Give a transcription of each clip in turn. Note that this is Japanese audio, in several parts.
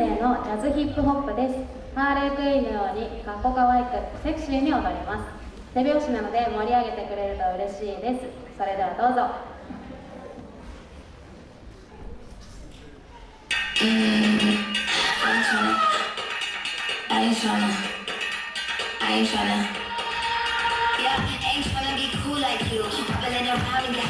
生のジャズヒップホップですハーレークイーンのようにかっこかわいくセクシーに踊ります手拍子なので盛り上げてくれると嬉しいですそれではどうぞ ain't tryna g e cool like you. e b n around and g t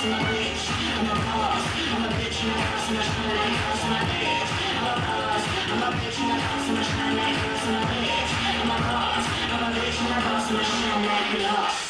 I'm a bitch in and I am I'm I'm a a a house. bitch. boss I'm a bitch in and I am I'm I'm I'm I'm a a a a a in in house. house. bitch. bitch boss. shine like glass.